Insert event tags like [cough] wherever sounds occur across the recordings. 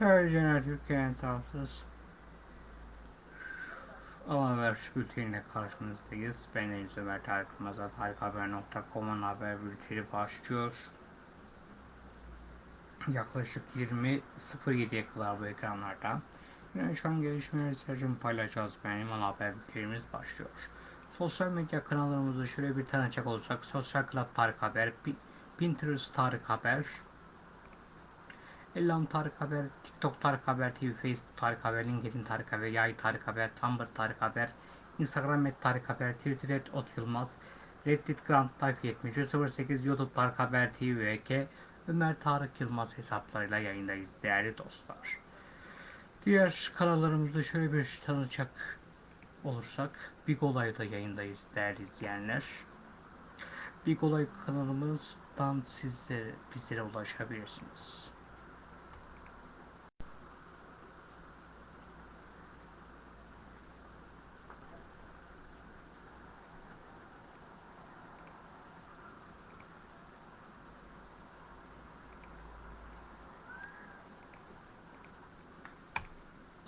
Tercihler Türkiye'nin tarafsız. Ama haber bülteniyle karşınızdayız. Ben Deniz Ömer Tarık Yılmaz'a tarikhaber.com'un haber bülteni başlıyor. Yaklaşık 20.07'ye kadar bu ekranlarda. Yani şu an gelişmeleri sizlerce paylaşacağız. Benim ana haber bültenimiz başlıyor. Sosyal medya kanallarımızı şöyle bir tanıcak olursak. Sosyal Club Tarık Haber, Pinterest Tarık Haber, Ellam Tarık Haber, TikTok Tarık Haber, TV, Facebook Tarık Haber, LinkedIn Tarık Haber, Yay Tarık Haber, Tumblr Tarık Haber, Instagram et Tarık Haber, Twitter et Ot Yılmaz, Reddit Grant Tarık 7308, YouTube Tarık Haber TV ve Ömer Tarık Yılmaz hesaplarıyla yayındayız değerli dostlar. Diğer kanallarımızda şöyle bir tanıcak olursak, Big Olay'da yayındayız değerli izleyenler. Big Olay kanalımızdan sizlere, bizlere ulaşabilirsiniz.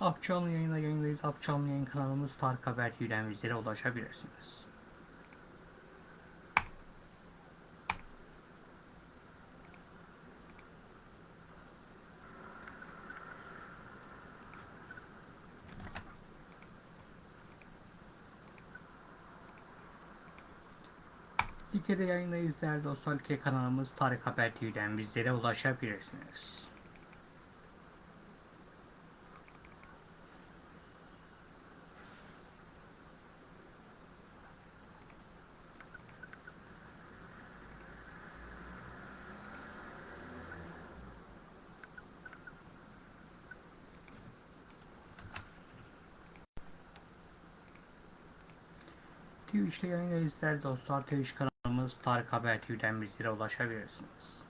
Apçanlı yayında yayındayız. Apçanlı yayın kanalımız Tarık Haber TV'den bizlere ulaşabilirsiniz. Like'de yayındayız değerli dostlar. Kanalımız Tarık Haber TV'den bizlere ulaşabilirsiniz. Twitch'te yayındayız değerli dostlar. Twitch kanalımız Tarık Haber TV'den bizlere ulaşabilirsiniz.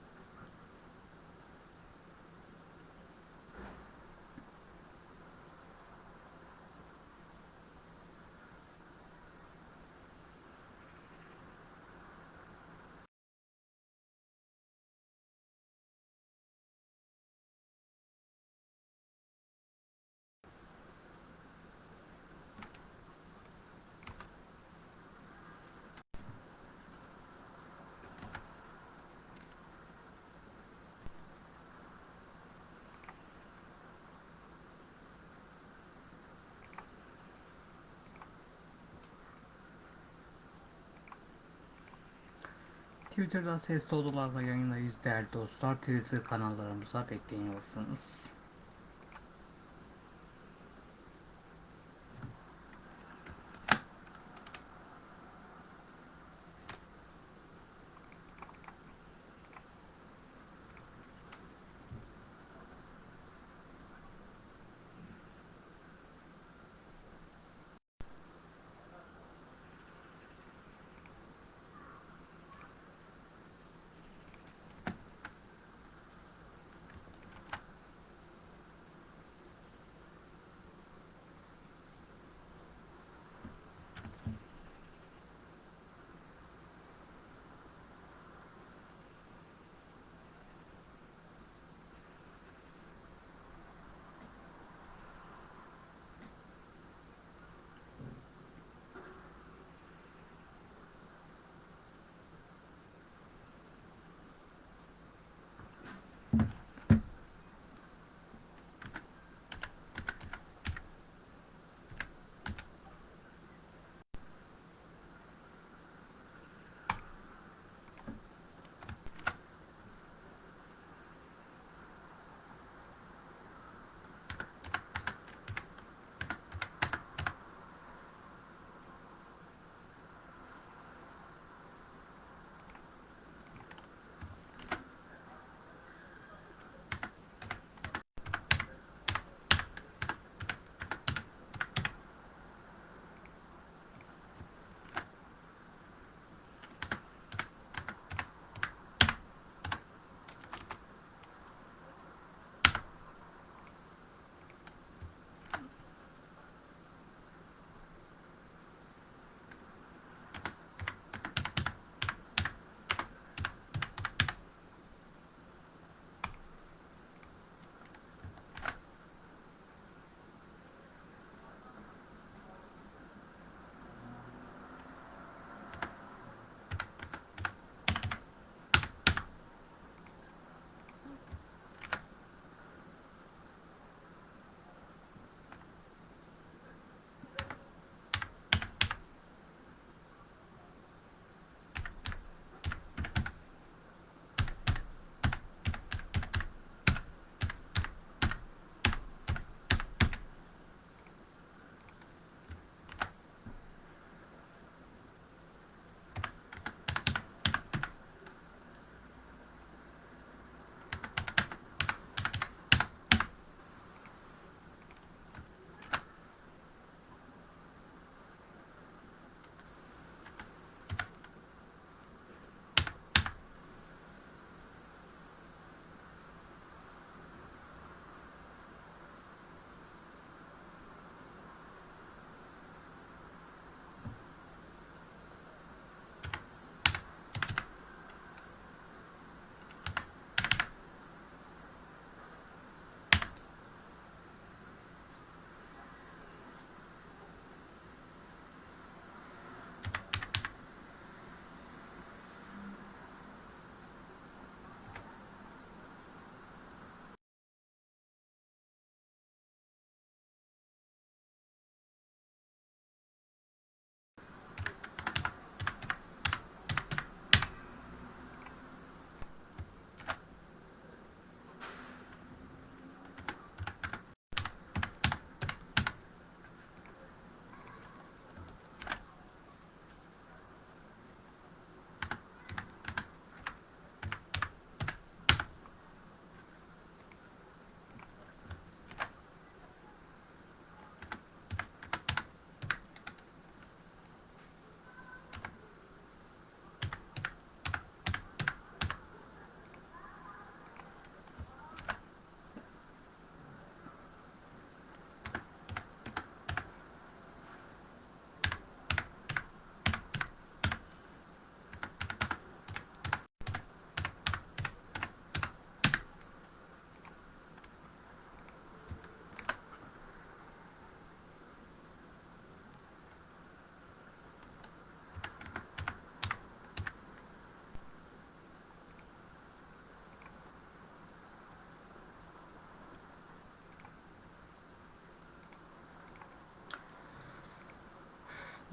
Twitter'da sesli odalarla yayındayız değerli dostlar. Twitter kanallarımıza bekleniyorsunuz.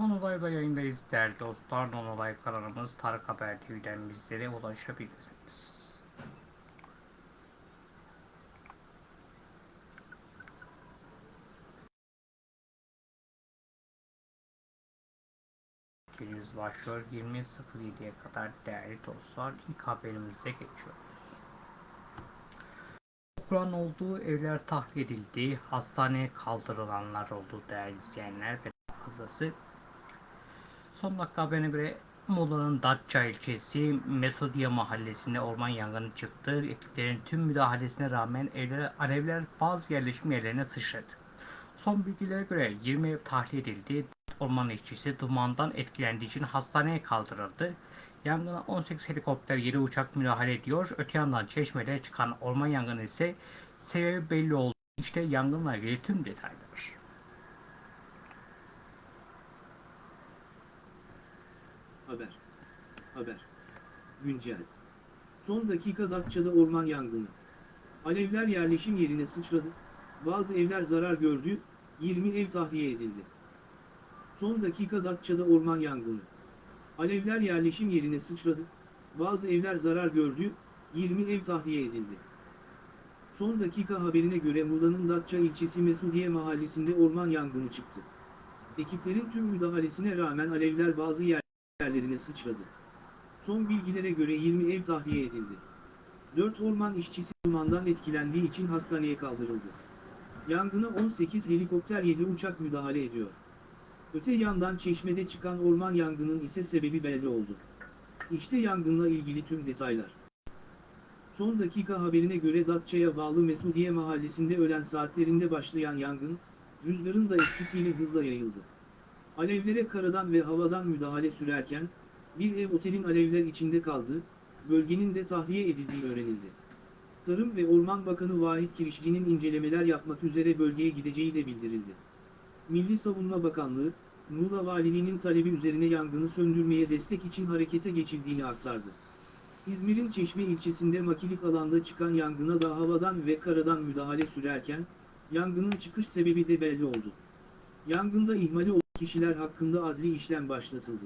Nonolay'da yayındayız değerli dostlar. Nonolay kanalımız Tarık Haber TV'den bizlere ulaşabilirsiniz. Günümüz başlıyor 20.07'ye kadar değerli dostlar. İlk haberimize geçiyoruz. Kur'an olduğu evler tahliye edildi. Hastaneye kaldırılanlar oldu değerli izleyenler ve fazlası. Son dakika haberine göre Muğla'nın Datça ilçesi Mesudiye mahallesinde orman yangını çıktı. Ekiplerin tüm müdahalesine rağmen evlere, alevler bazı yerleşim yerlerine sıçradı. Son bilgilere göre 20 ev tahliye edildi. Orman işçisi dumandan etkilendiği için hastaneye kaldırıldı. Yangına 18 helikopter 7 uçak müdahale ediyor. Öte yandan Çeşme'de çıkan orman yangını ise sebebi belli oldu. İşte yangınla ilgili tüm detaylar. Haber. Haber. Güncel. Son dakika Datça'da orman yangını. Alevler yerleşim yerine sıçradı. Bazı evler zarar gördü. 20 ev tahliye edildi. Son dakika Datça'da orman yangını. Alevler yerleşim yerine sıçradı. Bazı evler zarar gördü. 20 ev tahliye edildi. Son dakika haberine göre Muğla'nın Datça ilçesi Mesudiye mahallesinde orman yangını çıktı. Ekiplerin tüm müdahalesine rağmen alevler bazı yer yerlerine sıçradı. Son bilgilere göre 20 ev tahliye edildi. 4 orman işçisi dumandan etkilendiği için hastaneye kaldırıldı. Yangına 18 helikopter 7 uçak müdahale ediyor. Öte yandan çeşmede çıkan orman yangının ise sebebi belli oldu. İşte yangınla ilgili tüm detaylar. Son dakika haberine göre Datça'ya bağlı Mesudiye mahallesinde öğlen saatlerinde başlayan yangın, rüzgarın da etkisiyle hızla yayıldı. Alevlere karadan ve havadan müdahale sürerken, bir ev otelin alevler içinde kaldı, bölgenin de tahliye edildiği öğrenildi. Tarım ve Orman Bakanı Vahit Kirişçi'nin incelemeler yapmak üzere bölgeye gideceği de bildirildi. Milli Savunma Bakanlığı, Muğla Valiliğinin talebi üzerine yangını söndürmeye destek için harekete geçildiğini aktardı. İzmir'in Çeşme ilçesinde makilik alanda çıkan yangına da havadan ve karadan müdahale sürerken, yangının çıkış sebebi de belli oldu. Yangında ihmali olan kişiler hakkında adli işlem başlatıldı.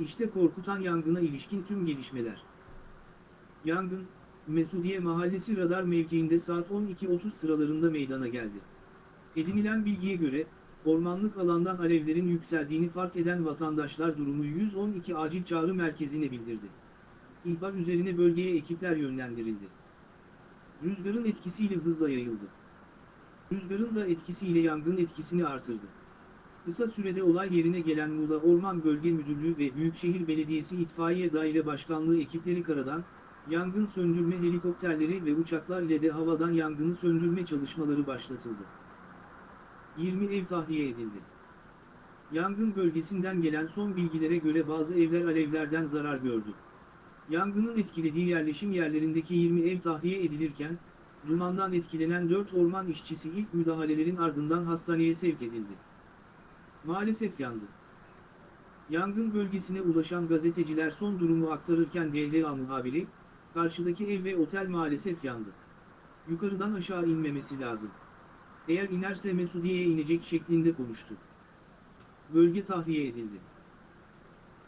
İşte korkutan yangına ilişkin tüm gelişmeler. Yangın, Mesudiye Mahallesi radar mevkiinde saat 12.30 sıralarında meydana geldi. Edinilen bilgiye göre, ormanlık alandan alevlerin yükseldiğini fark eden vatandaşlar durumu 112 acil çağrı merkezine bildirdi. İhbar üzerine bölgeye ekipler yönlendirildi. Rüzgarın etkisiyle hızla yayıldı. Rüzgarın da etkisiyle yangın etkisini artırdı. Kısa sürede olay yerine gelen Muğla Orman Bölge Müdürlüğü ve Büyükşehir Belediyesi İtfaiye Daire Başkanlığı ekipleri karadan, yangın söndürme helikopterleri ve uçaklar ile de havadan yangını söndürme çalışmaları başlatıldı. 20 ev tahliye edildi. Yangın bölgesinden gelen son bilgilere göre bazı evler alevlerden zarar gördü. Yangının etkilediği yerleşim yerlerindeki 20 ev tahliye edilirken, dumandan etkilenen 4 orman işçisi ilk müdahalelerin ardından hastaneye sevk edildi. Maalesef yandı. Yangın bölgesine ulaşan gazeteciler son durumu aktarırken DLA muhabiri, karşıdaki ev ve otel maalesef yandı. Yukarıdan aşağı inmemesi lazım. Eğer inerse Mesudiye'ye inecek şeklinde konuştu. Bölge tahliye edildi.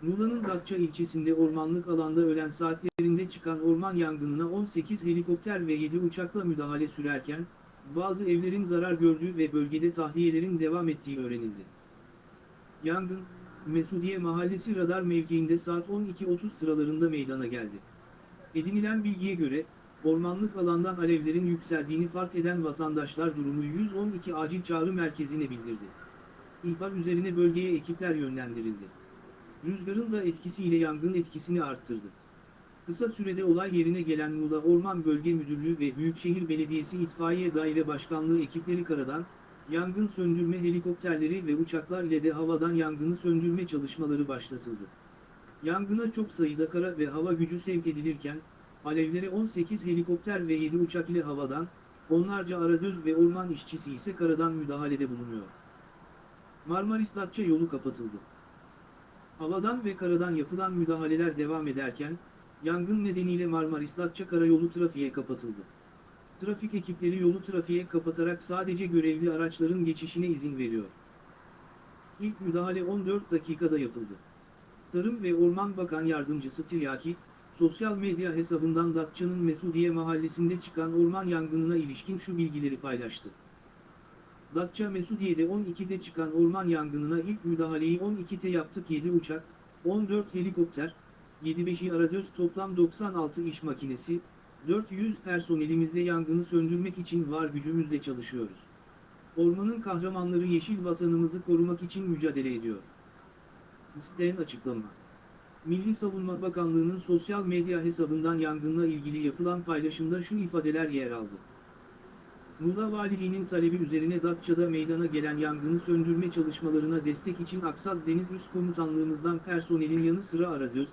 Muğla'nın Datça ilçesinde ormanlık alanda ölen saatlerinde çıkan orman yangınına 18 helikopter ve 7 uçakla müdahale sürerken, bazı evlerin zarar gördüğü ve bölgede tahliyelerin devam ettiği öğrenildi. Yangın, Mesudiye Mahallesi radar mevkiinde saat 12.30 sıralarında meydana geldi. Edinilen bilgiye göre, ormanlık alandan alevlerin yükseldiğini fark eden vatandaşlar durumu 112 acil çağrı merkezine bildirdi. İhbar üzerine bölgeye ekipler yönlendirildi. Rüzgarın da etkisiyle yangın etkisini arttırdı. Kısa sürede olay yerine gelen Muğla Orman Bölge Müdürlüğü ve Büyükşehir Belediyesi İtfaiye Daire Başkanlığı ekipleri karadan, yangın söndürme helikopterleri ve uçaklar ile de havadan yangını söndürme çalışmaları başlatıldı. Yangına çok sayıda kara ve hava gücü sevk edilirken, alevlere 18 helikopter ve 7 uçak ile havadan, onlarca arazöz ve orman işçisi ise karadan müdahalede bulunuyor. Marmaris-Datça yolu kapatıldı. Havadan ve karadan yapılan müdahaleler devam ederken, yangın nedeniyle Marmaris-Datça karayolu trafiğe kapatıldı. Trafik ekipleri yolu trafiğe kapatarak sadece görevli araçların geçişine izin veriyor. İlk müdahale 14 dakikada yapıldı. Tarım ve Orman Bakan Yardımcısı Tiryaki, sosyal medya hesabından Datça'nın Mesudiye mahallesinde çıkan orman yangınına ilişkin şu bilgileri paylaştı. Datça Mesudiye'de 12'de çıkan orman yangınına ilk müdahaleyi 12'te yaptık 7 uçak, 14 helikopter, 7-5'i arazöz toplam 96 iş makinesi, 400 personelimizle yangını söndürmek için var gücümüzle çalışıyoruz. Ormanın kahramanları yeşil vatanımızı korumak için mücadele ediyor. MİST'ten açıklama. Milli Savunma Bakanlığı'nın sosyal medya hesabından yangınla ilgili yapılan paylaşımda şu ifadeler yer aldı. Muğla Valiliğinin talebi üzerine Datça'da meydana gelen yangını söndürme çalışmalarına destek için Aksaz Deniz Üst Komutanlığımızdan personelin yanı sıra arazöz,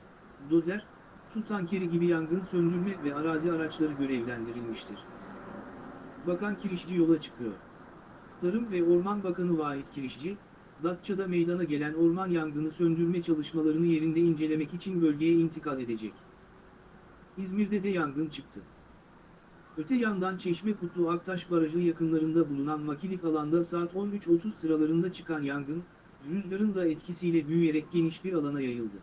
dozer, su tankeri gibi yangın söndürme ve arazi araçları görevlendirilmiştir. Bakan Kirişçi yola çıkıyor. Tarım ve Orman Bakanı Vahit Kirişçi, Datça'da meydana gelen orman yangını söndürme çalışmalarını yerinde incelemek için bölgeye intikal edecek. İzmir'de de yangın çıktı. Öte yandan Çeşme Kutlu Aktaş Barajı yakınlarında bulunan makilik alanda saat 13.30 sıralarında çıkan yangın, rüzgarın da etkisiyle büyüyerek geniş bir alana yayıldı.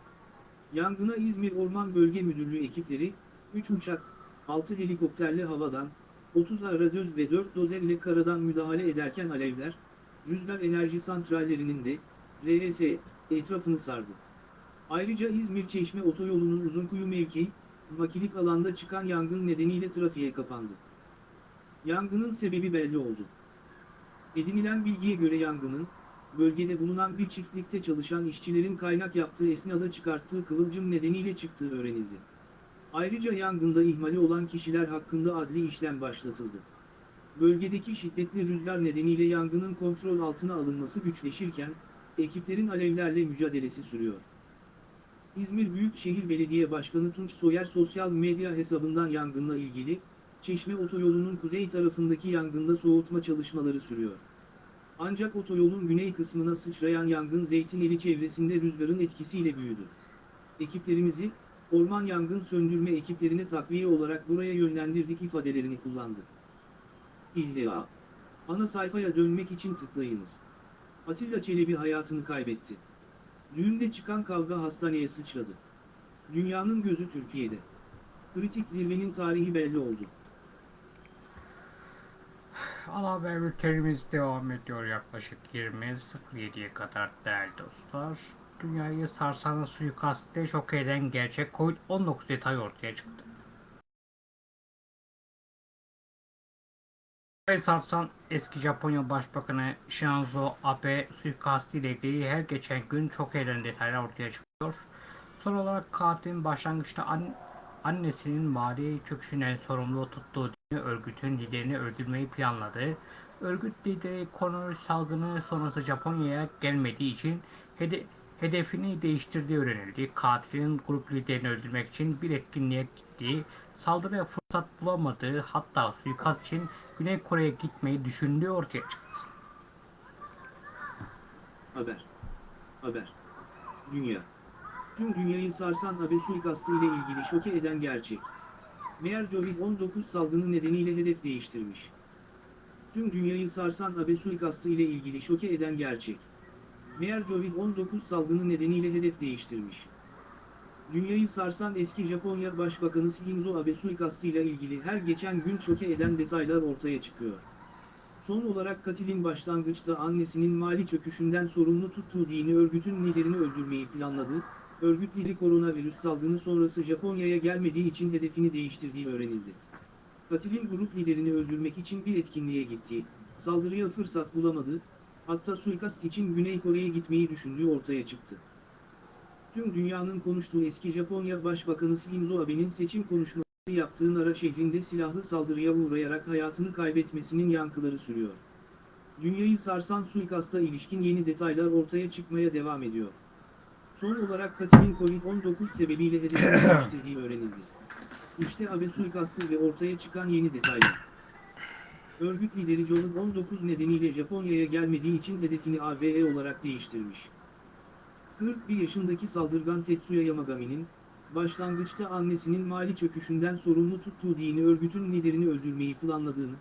Yangına İzmir Orman Bölge Müdürlüğü ekipleri, 3 uçak, 6 helikopterle havadan, 30 arazöz ve 4 dozer ile karadan müdahale ederken alevler, rüzgar enerji santrallerinin de, RS, etrafını sardı. Ayrıca İzmir-Çeşme otoyolunun Uzunkuyu mevkii, makilik alanda çıkan yangın nedeniyle trafiğe kapandı. Yangının sebebi belli oldu. Edinilen bilgiye göre yangının, bölgede bulunan bir çiftlikte çalışan işçilerin kaynak yaptığı esnada çıkarttığı kıvılcım nedeniyle çıktığı öğrenildi. Ayrıca yangında ihmali olan kişiler hakkında adli işlem başlatıldı. Bölgedeki şiddetli rüzgar nedeniyle yangının kontrol altına alınması güçleşirken, ekiplerin alevlerle mücadelesi sürüyor. İzmir Büyükşehir Belediye Başkanı Tunç Soyer sosyal medya hesabından yangınla ilgili, Çeşme Otoyolu'nun kuzey tarafındaki yangında soğutma çalışmaları sürüyor. Ancak otoyolun güney kısmına sıçrayan yangın Zeytineli çevresinde rüzgarın etkisiyle büyüdü. Ekiplerimizi, orman yangın söndürme ekiplerine takviye olarak buraya yönlendirdik ifadelerini kullandı. İlla. Ana sayfaya dönmek için tıklayınız. Atilla Çelebi hayatını kaybetti. Düğünde çıkan kavga hastaneye sıçradı. Dünyanın gözü Türkiye'de. Kritik zirvenin tarihi belli oldu. Ana haber bültenimiz devam ediyor yaklaşık 20.07'ye kadar değerli dostlar. Dünyayı sarsan suikastte şok eden gerçek Covid-19 detayı ortaya çıktı. Dünyayı sarsan eski Japonya Başbakanı Shinzo Abe suikastı ile ilgili her geçen gün çok eden detaylar ortaya çıkıyor. Son olarak katilin başlangıçta an annesinin mali çöküşünden sorumlu tuttuğu dini örgütün liderini öldürmeyi planladığı, örgüt lideri koronavirüs salgını sonrası Japonya'ya gelmediği için hede hedefini değiştirdiği öğrenildi. Katilin grup liderini öldürmek için bir etkinliğe gittiği, saldırıya fırsat bulamadığı hatta suikast için Güney Kore'ye gitmeyi düşündüğü ortaya çıktı. Haber. Haber. Dünya. Tüm dünyayı sarsan Abe suikastı ile ilgili şoke eden gerçek. Meğer Covid-19 salgını nedeniyle hedef değiştirmiş. Tüm dünyayı sarsan Abe suikastı ile ilgili şoke eden gerçek. Meğer Covid-19 salgını nedeniyle hedef değiştirmiş. Dünyayı sarsan eski Japonya Başbakanı Shinzo Abe suikastı ile ilgili her geçen gün şoke eden detaylar ortaya çıkıyor. Son olarak katilin başlangıçta annesinin mali çöküşünden sorumlu tuttuğu dini örgütün liderini öldürmeyi planladığı, örgüt lideri koronavirüs salgını sonrası Japonya'ya gelmediği için hedefini değiştirdiği öğrenildi. Katilin grup liderini öldürmek için bir etkinliğe gittiği, saldırıya fırsat bulamadı, hatta suikast için Güney Kore'ye gitmeyi düşündüğü ortaya çıktı. Tüm dünyanın konuştuğu eski Japonya Başbakanı Shinzo Abe'nin seçim konuşması yaptığı Nara şehrinde silahlı saldırıya uğrayarak hayatını kaybetmesinin yankıları sürüyor. Dünyayı sarsan suikasta ilişkin yeni detaylar ortaya çıkmaya devam ediyor. Son olarak katilin Covid-19 sebebiyle hedefini [coughs] öğrenildi. İşte Abe suikastı ve ortaya çıkan yeni detaylar. Örgüt lideri Covid-19 nedeniyle Japonya'ya gelmediği için hedefini AVE olarak değiştirmiş. 41 yaşındaki saldırgan Tetsuya Yamagami'nin, başlangıçta annesinin mali çöküşünden sorumlu tuttuğu dini örgütün liderini öldürmeyi planladığını,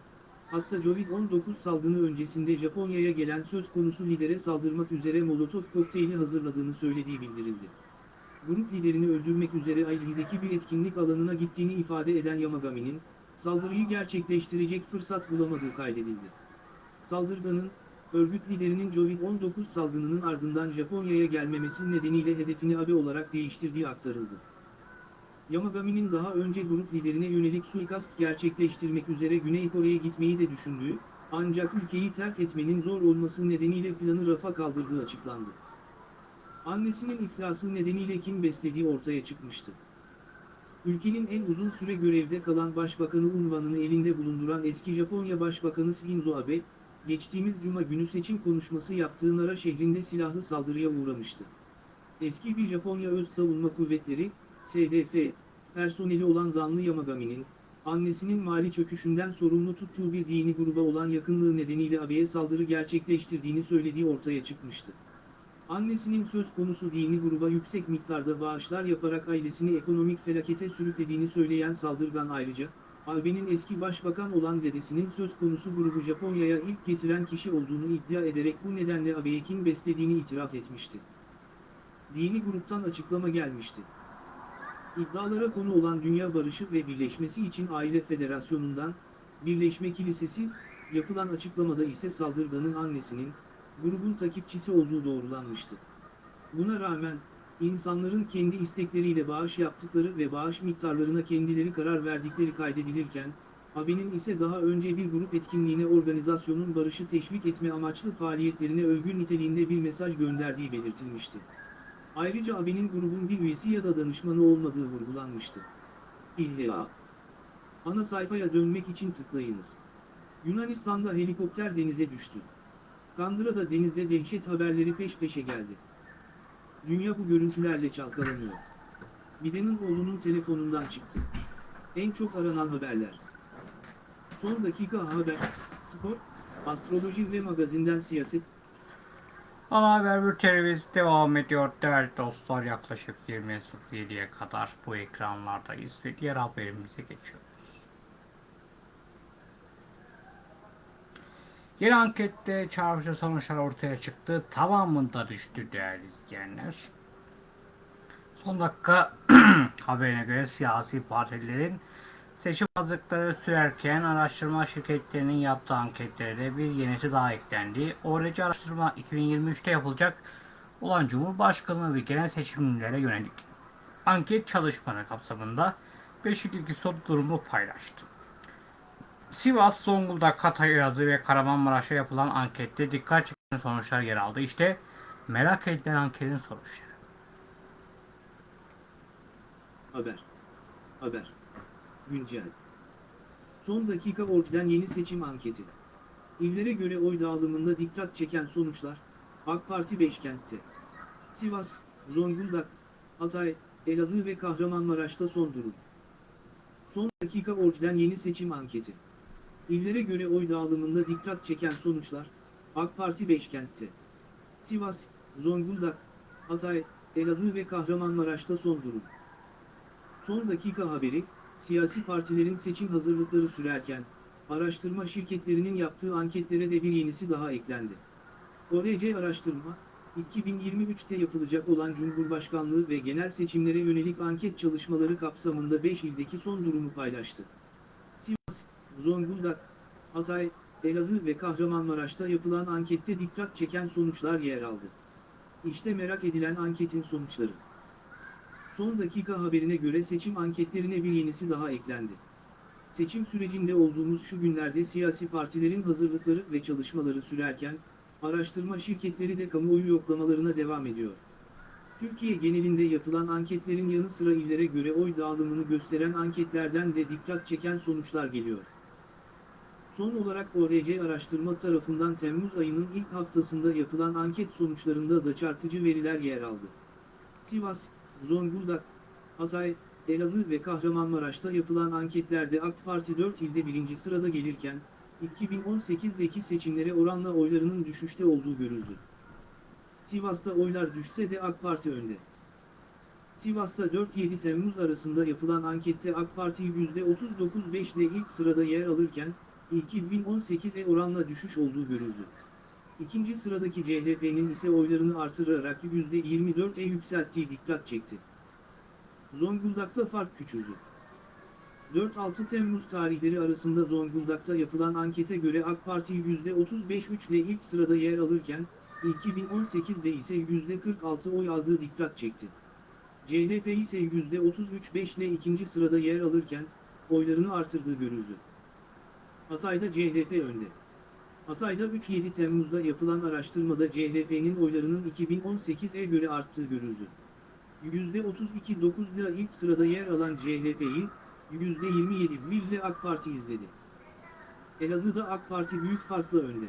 Hatta Covid-19 salgını öncesinde Japonya'ya gelen söz konusu lidere saldırmak üzere Molotov kokteyli hazırladığını söylediği bildirildi. Grup liderini öldürmek üzere Aichi'deki bir etkinlik alanına gittiğini ifade eden Yamagami'nin, saldırıyı gerçekleştirecek fırsat bulamadığı kaydedildi. Saldırganın, örgüt liderinin Covid-19 salgınının ardından Japonya'ya gelmemesi nedeniyle hedefini Abe olarak değiştirdiği aktarıldı. Yamagami'nin daha önce grup liderine yönelik suikast gerçekleştirmek üzere Güney Kore'ye gitmeyi de düşündüğü, ancak ülkeyi terk etmenin zor olması nedeniyle planı rafa kaldırdığı açıklandı. Annesinin iflası nedeniyle kim beslediği ortaya çıkmıştı. Ülkenin en uzun süre görevde kalan başbakanı unvanını elinde bulunduran eski Japonya Başbakanı Shinzo Abe, geçtiğimiz cuma günü seçim konuşması yaptığı Nara şehrinde silahlı saldırıya uğramıştı. Eski bir Japonya Öz Savunma Kuvvetleri, SDF, personeli olan zanlı Yamagami'nin, annesinin mali çöküşünden sorumlu tuttuğu bir dini gruba olan yakınlığı nedeniyle Abe'ye saldırı gerçekleştirdiğini söylediği ortaya çıkmıştı. Annesinin söz konusu dini gruba yüksek miktarda bağışlar yaparak ailesini ekonomik felakete sürüklediğini söyleyen saldırgan ayrıca, Abe'nin eski başbakan olan dedesinin söz konusu grubu Japonya'ya ilk getiren kişi olduğunu iddia ederek bu nedenle Abe'ye kim beslediğini itiraf etmişti. Dini gruptan açıklama gelmişti. İddialara konu olan Dünya Barışı ve Birleşmesi için Aile Federasyonu'ndan, Birleşme Kilisesi, yapılan açıklamada ise saldırganın annesinin, grubun takipçisi olduğu doğrulanmıştı. Buna rağmen, insanların kendi istekleriyle bağış yaptıkları ve bağış miktarlarına kendileri karar verdikleri kaydedilirken, Abe'nin ise daha önce bir grup etkinliğine organizasyonun barışı teşvik etme amaçlı faaliyetlerine övgü niteliğinde bir mesaj gönderdiği belirtilmişti. Ayrıca Abe'nin grubun bir üyesi ya da danışmanı olmadığı vurgulanmıştı. İlla. Ana sayfaya dönmek için tıklayınız. Yunanistan'da helikopter denize düştü. Kandıra'da denizde dehşet haberleri peş peşe geldi. Dünya bu görüntülerle çalkalanıyor. Biden'in oğlunun telefonundan çıktı. En çok aranan haberler. Son dakika haber, spor, astroloji ve magazinden siyaset, Ana haber bültenimiz devam ediyor değerli dostlar. Yaklaşık 20.07'ye kadar bu ekranlardayız ve diğer haberimize geçiyoruz. Yeni ankette çarpıcı sonuçlar ortaya çıktı. Tamamında düştü değerli izleyenler. Son dakika [clears throat] haberine göre siyasi partilerin seçim hazırlıkları sürerken araştırma şirketlerinin yaptığı anketlere de bir yenisi daha eklendi. ORC araştırma 2023'te yapılacak olan Cumhurbaşkanlığı ve genel seçimlere yönelik anket çalışmaları kapsamında 5 ilgili son durumu paylaştı. Sivas, Zonguldak, Hatay, Elazığ ve Kahramanmaraş'a yapılan ankette dikkat çeken sonuçlar yer aldı. İşte merak edilen anketin sonuçları. Haber. Haber. Güncel. Son dakika ortadan yeni seçim anketi. İllere göre oy dağılımında dikkat çeken sonuçlar, AK Parti Beşkent'te. Sivas, Zonguldak, Hatay, Elazığ ve Kahramanmaraş'ta son durum. Son dakika ortadan yeni seçim anketi. İllere göre oy dağılımında dikkat çeken sonuçlar, AK Parti Beşkent'te. Sivas, Zonguldak, Hatay, Elazığ ve Kahramanmaraş'ta son durum. Son dakika haberi, siyasi partilerin seçim hazırlıkları sürerken, araştırma şirketlerinin yaptığı anketlere de bir yenisi daha eklendi. ORC araştırma, 2023'te yapılacak olan Cumhurbaşkanlığı ve genel seçimlere yönelik anket çalışmaları kapsamında 5 ildeki son durumu paylaştı. Sivas, Zonguldak, Hatay, Elazığ ve Kahramanmaraş'ta yapılan ankette dikkat çeken sonuçlar yer aldı. İşte merak edilen anketin sonuçları. Son dakika haberine göre seçim anketlerine bir yenisi daha eklendi. Seçim sürecinde olduğumuz şu günlerde siyasi partilerin hazırlıkları ve çalışmaları sürerken, araştırma şirketleri de kamuoyu yoklamalarına devam ediyor. Türkiye genelinde yapılan anketlerin yanı sıra illere göre oy dağılımını gösteren anketlerden de dikkat çeken sonuçlar geliyor. Son olarak ORC araştırma tarafından Temmuz ayının ilk haftasında yapılan anket sonuçlarında da çarpıcı veriler yer aldı. Sivas, Zonguldak, Hatay, Elazığ ve Kahramanmaraş'ta yapılan anketlerde AK Parti 4 ilde birinci sırada gelirken, 2018'deki seçimlere oranla oylarının düşüşte olduğu görüldü. Sivas'ta oylar düşse de AK Parti önde. Sivas'ta 4-7 Temmuz arasında yapılan ankette AK Parti %39.5 ile ilk sırada yer alırken, 2018'e oranla düşüş olduğu görüldü. İkinci sıradaki CHP'nin ise oylarını artırarak %24'e yükselttiği dikkat çekti. Zonguldak'ta fark küçüldü. 4-6 Temmuz tarihleri arasında Zonguldak'ta yapılan ankete göre AK Parti %35-3 ile ilk sırada yer alırken, 2018'de ise %46 oy aldığı dikkat çekti. CHP ise %33-5 ile ikinci sırada yer alırken, oylarını artırdığı görüldü. Hatay'da CHP önde. Hatay'da 3-7 Temmuz'da yapılan araştırmada CHP'nin oylarının 2018'e göre arttığı görüldü. %32-9 ile ilk sırada yer alan CHP'yi, %27 ile AK Parti izledi. Elazığ'da AK Parti büyük farkla önde.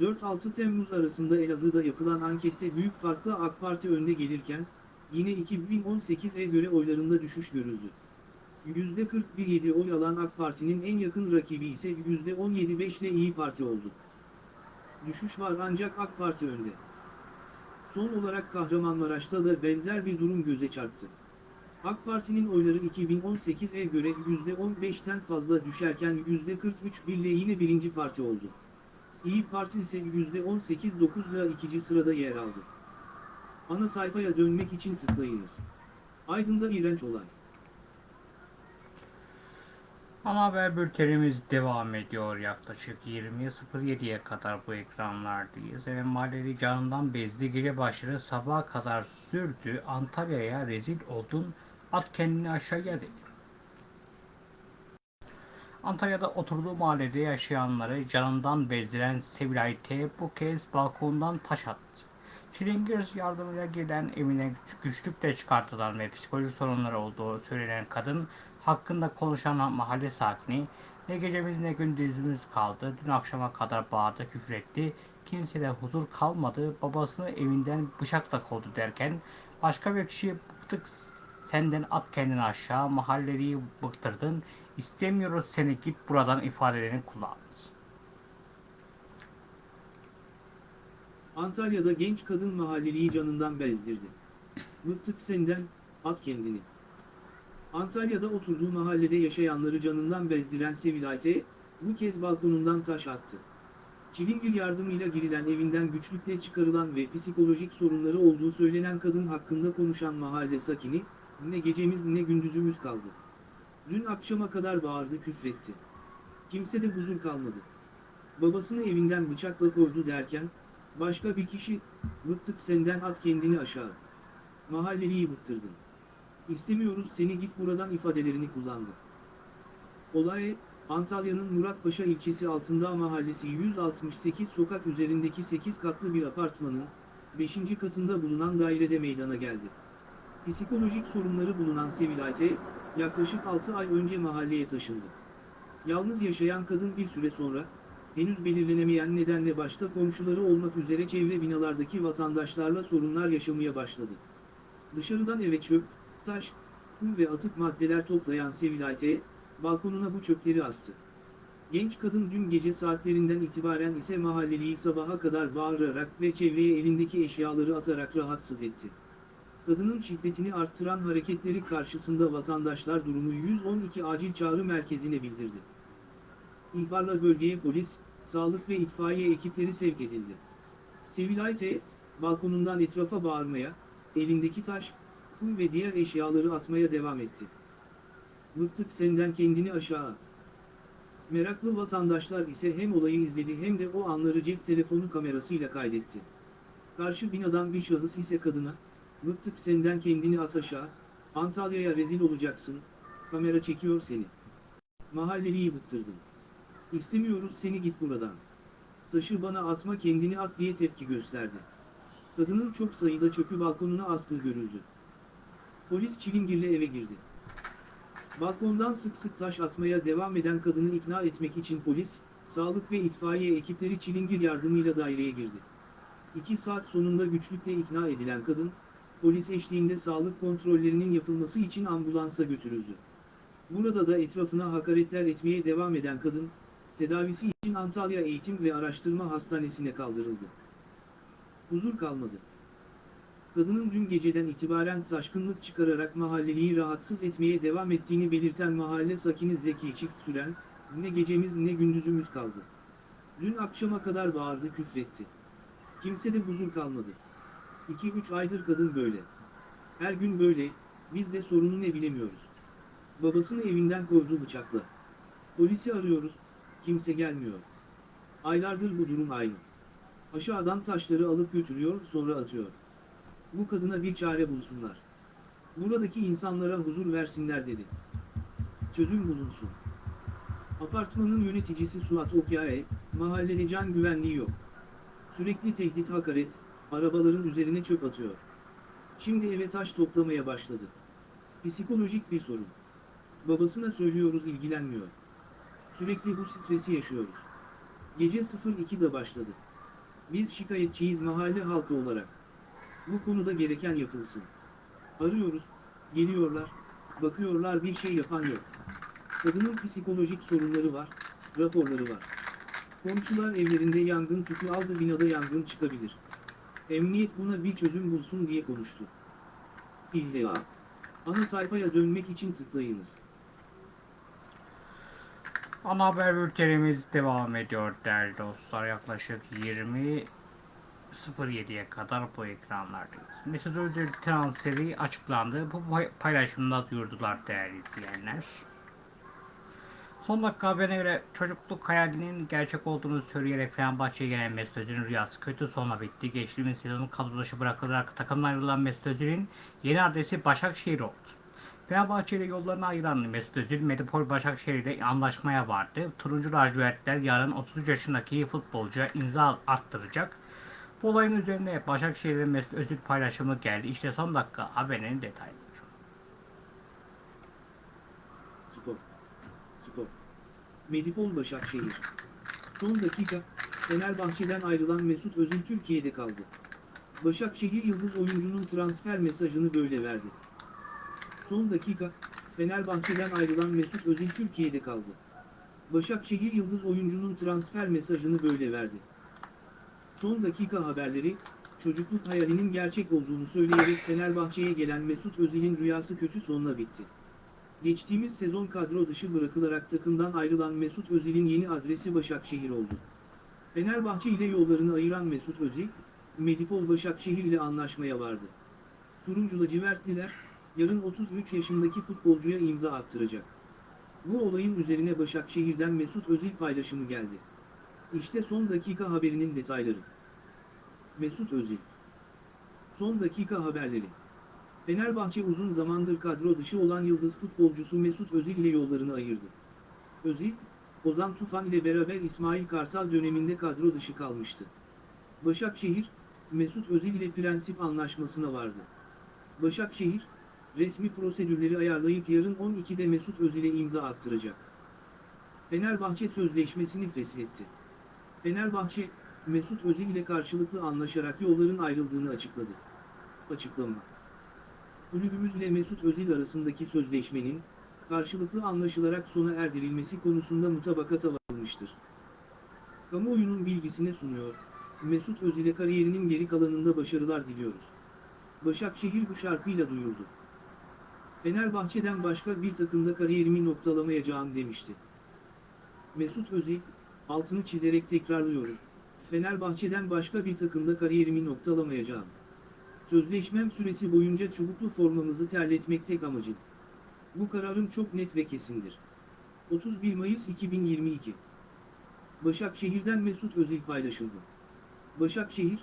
4-6 Temmuz arasında Elazığ'da yapılan ankette büyük farkla AK Parti önde gelirken, yine 2018'e göre oylarında düşüş görüldü. %41.7 oy alan AK Parti'nin en yakın rakibi ise %17.5 ile İyi Parti oldu. Düşüş var ancak AK Parti önde. Son olarak Kahramanmaraş'ta da benzer bir durum göze çarptı. AK Parti'nin oyları 2018'e göre %15'ten fazla düşerken %43 ile yine birinci parti oldu. İyi Parti ise %18.9 ile ikinci sırada yer aldı. Ana sayfaya dönmek için tıklayınız. Aydın'da iğrenç olay. Ana haber bültenimiz devam ediyor yaklaşık 20.07'ye kadar bu ekranlardayız. Ve mahalleli canından bezdi gece başları sabaha kadar sürdü. Antalya'ya rezil oldun at kendini aşağıya dedi. Antalya'da oturduğu mahallede yaşayanları canından bezdiren Sevilay T bu kez balkondan taş attı. Çilingir yardımıyla gelen evine güçlükle çıkartılan ve psikolojik sorunları olduğu söylenen kadın hakkında konuşan mahalle sakini ne gecemiz ne gündüzümüz kaldı. Dün akşama kadar bağırdı, küfür etti. Kimsede huzur kalmadı. Babasını evinden bıçakla kovdu derken başka bir kişi bıktık senden at kendini aşağı mahalleliyi bıktırdın. İstemiyoruz seni git buradan ifadelerini kullandı. Antalya'da genç kadın mahalleliyi canından bezdirdi. Bıktık senden, at kendini. Antalya'da oturduğu mahallede yaşayanları canından bezdiren Sevilay T, bu kez balkonundan taş attı. Çilingir yardımıyla girilen evinden güçlükle çıkarılan ve psikolojik sorunları olduğu söylenen kadın hakkında konuşan mahalle sakini, ne gecemiz ne gündüzümüz kaldı. Dün akşama kadar bağırdı küfretti. Kimsede huzur kalmadı. Babasını evinden bıçakla kovdu derken, başka bir kişi, bıktık senden at kendini aşağı. Mahalleliyi bıktırdın. İstemiyoruz seni git buradan ifadelerini kullandı. Olay, Antalya'nın Muratpaşa ilçesi altında mahallesi 168 sokak üzerindeki 8 katlı bir apartmanın 5. katında bulunan dairede meydana geldi. Psikolojik sorunları bulunan Sevilay T, yaklaşık 6 ay önce mahalleye taşındı. Yalnız yaşayan kadın bir süre sonra, henüz belirlenemeyen nedenle başta komşuları olmak üzere çevre binalardaki vatandaşlarla sorunlar yaşamaya başladı. Dışarıdan eve çöp, taş, kum ve atık maddeler toplayan Sevilay T, balkonuna bu çöpleri astı. Genç kadın dün gece saatlerinden itibaren ise mahalleliyi sabaha kadar bağırarak ve çevreye elindeki eşyaları atarak rahatsız etti. Kadının şiddetini arttıran hareketleri karşısında vatandaşlar durumu 112 acil çağrı merkezine bildirdi. İhbarla bölgeye polis, sağlık ve itfaiye ekipleri sevk edildi. Sevilay T, balkonundan etrafa bağırmaya, elindeki taş, kum ve diğer eşyaları atmaya devam etti. Bıktık senden kendini aşağı at. Meraklı vatandaşlar ise hem olayı izledi hem de o anları cep telefonu kamerasıyla kaydetti. Karşı binadan bir şahıs ise kadına, bıktık senden kendini at aşağı, Antalya'ya rezil olacaksın, kamera çekiyor seni. Mahalleliyi bıktırdın. İstemiyoruz seni git buradan. Taşı bana atma kendini at diye tepki gösterdi. Kadının çok sayıda çöpü balkonuna astığı görüldü. Polis çilingirle eve girdi. Balkondan sık sık taş atmaya devam eden kadını ikna etmek için polis, sağlık ve itfaiye ekipleri çilingir yardımıyla daireye girdi. İki saat sonunda güçlükle ikna edilen kadın, polis eşliğinde sağlık kontrollerinin yapılması için ambulansa götürüldü. Burada da etrafına hakaretler etmeye devam eden kadın, tedavisi için Antalya Eğitim ve Araştırma Hastanesi'ne kaldırıldı. Huzur kalmadı. Kadının dün geceden itibaren taşkınlık çıkararak mahalleliyi rahatsız etmeye devam ettiğini belirten mahalle sakini Zeki Çift Süren, Ne gecemiz ne gündüzümüz kaldı. Dün akşama kadar bağırdı küfretti. Kimse de huzur kalmadı. 2-3 aydır kadın böyle. Her gün böyle, biz de sorunu ne bilemiyoruz. Babasını evinden kovdu bıçakla. Polisi arıyoruz, kimse gelmiyor. Aylardır bu durum aynı. Aşağıdan taşları alıp götürüyor sonra atıyor. Bu kadına bir çare bulsunlar. Buradaki insanlara huzur versinler dedi. Çözüm bulunsun. Apartmanın yöneticisi Suat Okyay, mahallede can güvenliği yok. Sürekli tehdit hakaret, arabaların üzerine çöp atıyor. Şimdi eve taş toplamaya başladı. Psikolojik bir sorun. Babasına söylüyoruz ilgilenmiyor. Sürekli bu stresi yaşıyoruz. Gece 02'de başladı. Biz şikayetçiyiz mahalle halkı olarak. Bu konuda gereken yapılsın. Arıyoruz, geliyorlar, bakıyorlar bir şey yapan yok. Kadının psikolojik sorunları var, raporları var. Komşular evlerinde yangın tüpü aldı binada yangın çıkabilir. Emniyet buna bir çözüm bulsun diye konuştu. İlla. Ana sayfaya dönmek için tıklayınız. Ana haber bültenimiz devam ediyor değerli dostlar. Yaklaşık 20.07'ye kadar bu ekranlardayız. Mesut Özil transferi açıklandı. Bu pay- paylaşımda duyurdular değerli izleyenler. Son dakika haberine göre çocukluk hayalinin gerçek olduğunu söyleyerek Fenerbahçe'ye gelen Mesut Özil'in rüyası kötü sonla bitti. Geçtiğimiz sezonun kadro dışı bırakılarak takımdan ayrılan Mesut Özil'in yeni adresi Başakşehir oldu. Fenerbahçe ile yollarını ayıran Mesut Özil, Medipol Başakşehir ile anlaşmaya vardı. Turuncu lacivertler yarın 33 yaşındaki futbolcuya imza attıracak. Bu olayın üzerine Başakşehir'in Mesut Özil paylaşımı geldi. İşte son dakika haberinin detayları. Spor. Spor. Medipol Başakşehir. Son dakika, Fenerbahçe'den ayrılan Mesut Özil Türkiye'de kaldı. Başakşehir Yıldız oyuncunun transfer mesajını böyle verdi. Son dakika, Fenerbahçe'den ayrılan Mesut Özil Türkiye'de kaldı. Başakşehir Yıldız oyuncunun transfer mesajını böyle verdi. Son dakika haberleri, çocukluk hayalinin gerçek olduğunu söyleyerek Fenerbahçe'ye gelen Mesut Özil'in rüyası kötü sonla bitti. Geçtiğimiz sezon kadro dışı bırakılarak takımdan ayrılan Mesut Özil'in yeni adresi Başakşehir oldu. Fenerbahçe ile yollarını ayıran Mesut Özil, Medipol Başakşehir ile anlaşmaya vardı. Turuncu lacivertliler, yarın 33 yaşındaki futbolcuya imza attıracak. Bu olayın üzerine Başakşehir'den Mesut Özil paylaşımı geldi. İşte son dakika haberinin detayları. Mesut Özil Son dakika haberleri Fenerbahçe uzun zamandır kadro dışı olan yıldız futbolcusu Mesut Özil ile yollarını ayırdı. Özil, Ozan Tufan ile beraber İsmail Kartal döneminde kadro dışı kalmıştı. Başakşehir, Mesut Özil ile prensip anlaşmasına vardı. Başakşehir, resmi prosedürleri ayarlayıp yarın 12'de Mesut Özil'e imza attıracak. Fenerbahçe sözleşmesini feshetti. Fenerbahçe, Mesut Özil ile karşılıklı anlaşarak yolların ayrıldığını açıkladı. Açıklama kulübümüzle Mesut Özil arasındaki sözleşmenin, karşılıklı anlaşılarak sona erdirilmesi konusunda mutabakata varılmıştır. Kamuoyunun bilgisine sunuyor, Mesut Özil'e kariyerinin geri kalanında başarılar diliyoruz. Başakşehir bu şarkıyla duyurdu. Fenerbahçe'den başka bir takımda kariyerimi noktalamayacağım demişti. Mesut Özil, altını çizerek tekrarlıyorum, Fenerbahçe'den başka bir takımda kariyerimi noktalamayacağım. Sözleşmem süresi boyunca çubuklu formamızı terletmek tek amacım. Bu kararım çok net ve kesindir. 31 Mayıs 2022 Başakşehir'den Mesut Özil paylaşıldı. Başakşehir,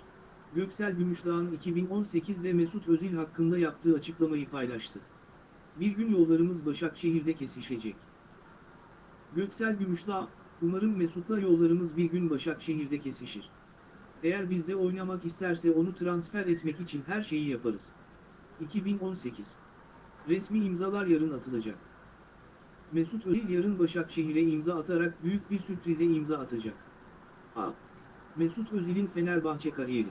Göksel Gümüşdağ'ın 2018'de Mesut Özil hakkında yaptığı açıklamayı paylaştı. Bir gün yollarımız Başakşehir'de kesişecek. Göksel Gümüşdağ, umarım Mesut'la yollarımız bir gün Başakşehir'de kesişir. Eğer bizde oynamak isterse onu transfer etmek için her şeyi yaparız. 2018 Resmi imzalar yarın atılacak. Mesut Özil yarın Başakşehir'e imza atarak büyük bir sürprize imza atacak. A. Mesut Özil'in Fenerbahçe kariyeri.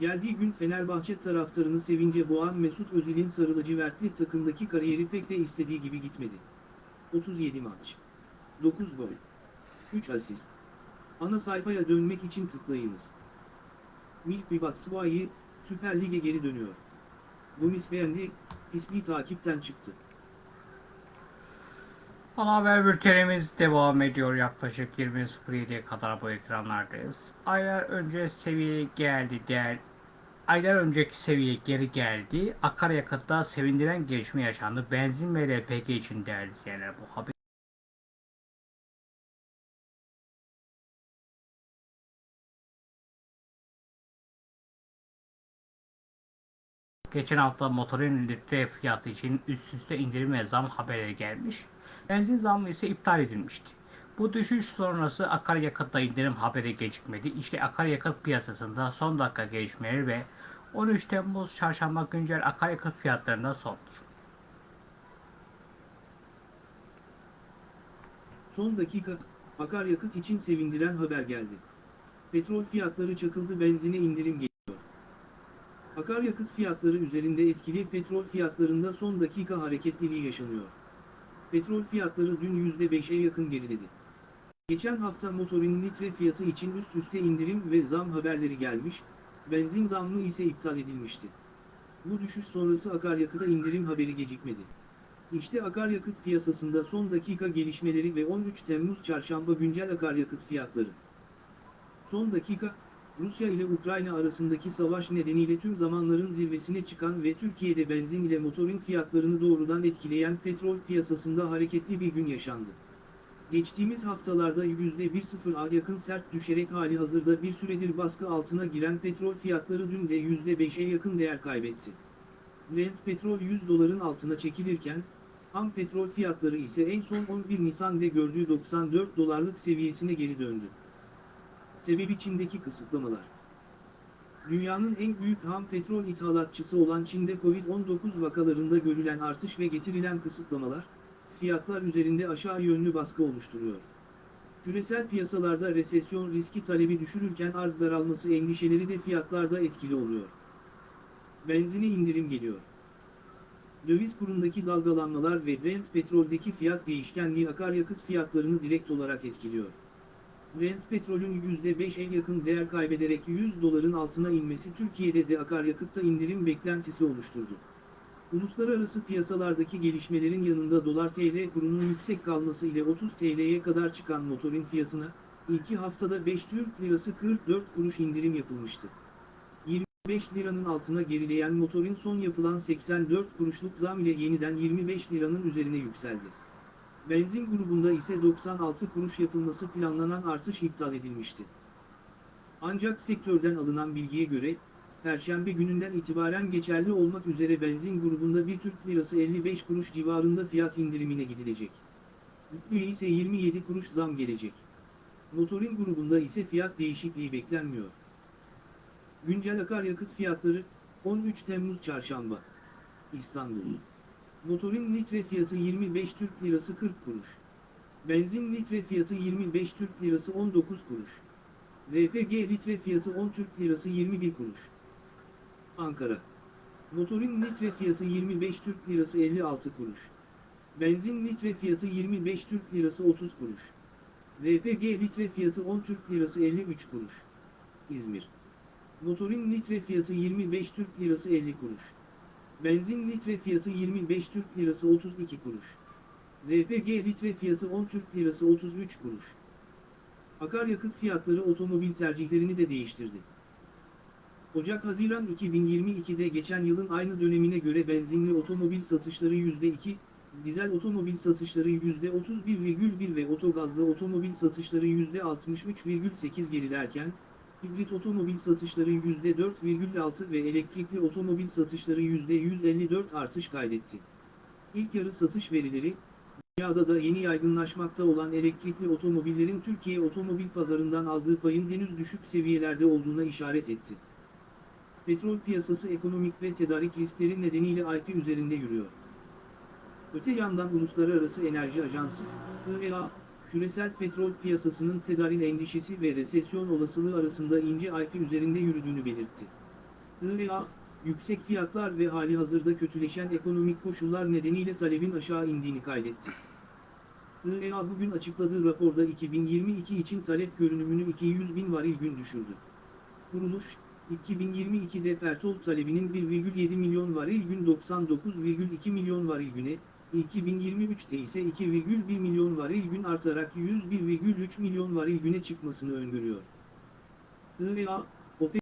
Geldiği gün Fenerbahçe taraftarını sevince boğan Mesut Özil'in sarılıcı vertli takımdaki kariyeri pek de istediği gibi gitmedi. 37 maç. 9 gol. 3 asist. Ana sayfaya dönmek için tıklayınız. Milk Batshuayi, Süper Lig'e geri dönüyor. Gomis beğendi, ismi takipten çıktı. Ana haber bültenimiz devam ediyor. Yaklaşık 20.07'ye kadar bu ekranlardayız. Aylar önce seviyeye geldi değer Aylar önceki seviyeye geri geldi. Akaryakıtta sevindiren gelişme yaşandı. Benzin ve LPG için değerli izleyenler bu haber. Geçen hafta motorun litre fiyatı için üst üste indirim ve zam haberleri gelmiş. Benzin zammı ise iptal edilmişti. Bu düşüş sonrası akaryakıtta indirim haberi gecikmedi. İşte akaryakıt piyasasında son dakika gelişmeleri ve 13 Temmuz çarşamba güncel akaryakıt fiyatlarında sondur. Son dakika, akaryakıt için sevindiren haber geldi. Petrol fiyatları çakıldı benzine indirim geliyor. Akaryakıt fiyatları üzerinde etkili petrol fiyatlarında son dakika hareketliliği yaşanıyor. Petrol fiyatları dün %5'e yakın geriledi. Geçen hafta motorin litre fiyatı için üst üste indirim ve zam haberleri gelmiş, benzin zammı ise iptal edilmişti. Bu düşüş sonrası akaryakıta indirim haberi gecikmedi. İşte akaryakıt piyasasında son dakika gelişmeleri ve 13 Temmuz çarşamba güncel akaryakıt fiyatları. Son dakika, Rusya ile Ukrayna arasındaki savaş nedeniyle tüm zamanların zirvesine çıkan ve Türkiye'de benzin ile motorin fiyatlarını doğrudan etkileyen petrol piyasasında hareketli bir gün yaşandı. Geçtiğimiz haftalarda %1.0'a yakın sert düşerek hali hazırda bir süredir baskı altına giren petrol fiyatları dün de %5'e yakın değer kaybetti. Brent petrol 100 doların altına çekilirken, ham petrol fiyatları ise en son 11 Nisan'da gördüğü 94 dolarlık seviyesine geri döndü. Sebebi Çin'deki kısıtlamalar. Dünyanın en büyük ham petrol ithalatçısı olan Çin'de Covid-19 vakalarında görülen artış ve getirilen kısıtlamalar, fiyatlar üzerinde aşağı yönlü baskı oluşturuyor. Küresel piyasalarda resesyon riski talebi düşürürken arz daralması endişeleri de fiyatlarda etkili oluyor. Benzine indirim geliyor. Döviz kurundaki dalgalanmalar ve Brent petroldeki fiyat değişkenliği akaryakıt fiyatlarını direkt olarak etkiliyor. Brent petrolün %5'e yakın değer kaybederek 100 doların altına inmesi Türkiye'de de akaryakıtta indirim beklentisi oluşturdu. Uluslararası piyasalardaki gelişmelerin yanında dolar TL kurunun yüksek kalması ile 30 TL'ye kadar çıkan motorin fiyatına, ilki haftada 5 Türk Lirası 44 kuruş indirim yapılmıştı. 25 liranın altına gerileyen motorin son yapılan 84 kuruşluk zam ile yeniden 25 liranın üzerine yükseldi. Benzin grubunda ise 96 kuruş yapılması planlanan artış iptal edilmişti. Ancak sektörden alınan bilgiye göre, Perşembe gününden itibaren geçerli olmak üzere benzin grubunda 1 Türk Lirası 55 kuruş civarında fiyat indirimine gidilecek. Yüklüye ise 27 kuruş zam gelecek. Motorin grubunda ise fiyat değişikliği beklenmiyor. Güncel akaryakıt fiyatları 13 Temmuz Çarşamba İstanbul Motorin litre fiyatı 25 Türk Lirası 40 kuruş. Benzin litre fiyatı 25 Türk Lirası 19 kuruş. LPG litre fiyatı 10 Türk Lirası 21 kuruş. Ankara Motorin litre fiyatı 25 Türk Lirası 56 kuruş. Benzin litre fiyatı 25 Türk Lirası 30 kuruş. LPG litre fiyatı 10 Türk Lirası 53 kuruş. İzmir Motorin litre fiyatı 25 Türk Lirası 50 kuruş. Benzin litre fiyatı 25 Türk Lirası 32 kuruş. LPG litre fiyatı 10 Türk Lirası 33 kuruş. Akaryakıt fiyatları otomobil tercihlerini de değiştirdi. Ocak-Haziran 2022'de geçen yılın aynı dönemine göre benzinli otomobil satışları %2, dizel otomobil satışları %31,1 ve otogazlı otomobil satışları %63,8 gerilerken, hibrit otomobil satışları %4,6 ve elektrikli otomobil satışları %154 artış kaydetti. İlk yarı satış verileri, dünyada da yeni yaygınlaşmakta olan elektrikli otomobillerin Türkiye otomobil pazarından aldığı payın henüz düşük seviyelerde olduğuna işaret etti. Petrol piyasası ekonomik ve tedarik riskleri nedeniyle IP üzerinde yürüyor. Öte yandan Uluslararası Enerji Ajansı, IEA, küresel petrol piyasasının tedarik endişesi ve resesyon olasılığı arasında ince IP üzerinde yürüdüğünü belirtti. IEA, yüksek fiyatlar ve hali hazırda kötüleşen ekonomik koşullar nedeniyle talebin aşağı indiğini kaydetti. IEA bugün açıkladığı raporda 2022 için talep görünümünü 200 bin varil gün düşürdü. Kuruluş, 2022'de petrol talebinin 1,7 milyon varil gün 99,2 milyon varil güne, 2023'te ise 2,1 milyon varil gün artarak 101,3 milyon varil güne çıkmasını öngörüyor. IEA,